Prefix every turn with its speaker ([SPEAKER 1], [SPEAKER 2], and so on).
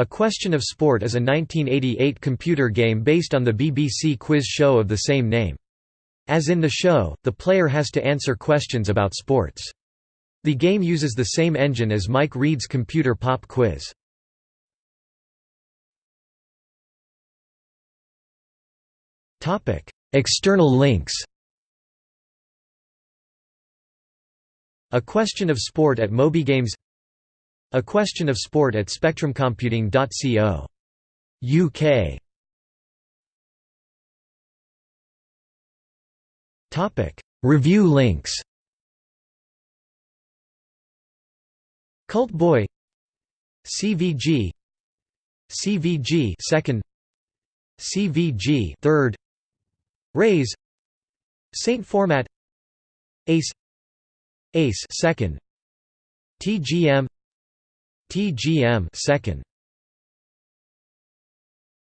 [SPEAKER 1] A Question of Sport is a 1988 computer game based on the BBC quiz show of the same name. As in the show, the player has to answer questions about sports. The game uses the same engine as Mike Read's computer pop quiz. External links A Question of Sport at MobyGames A Question of Sport at SpectrumComputing.co. UK Review links. Cult Boy. CVG CVG second. CVG third. Raise. Saint Format. Ace. Ace second. TGM TGM second